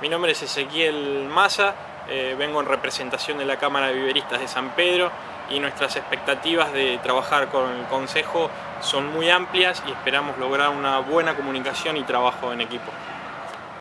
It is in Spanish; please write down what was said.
Mi nombre es Ezequiel Maza, eh, vengo en representación de la Cámara de Viveristas de San Pedro y nuestras expectativas de trabajar con el Consejo son muy amplias y esperamos lograr una buena comunicación y trabajo en equipo.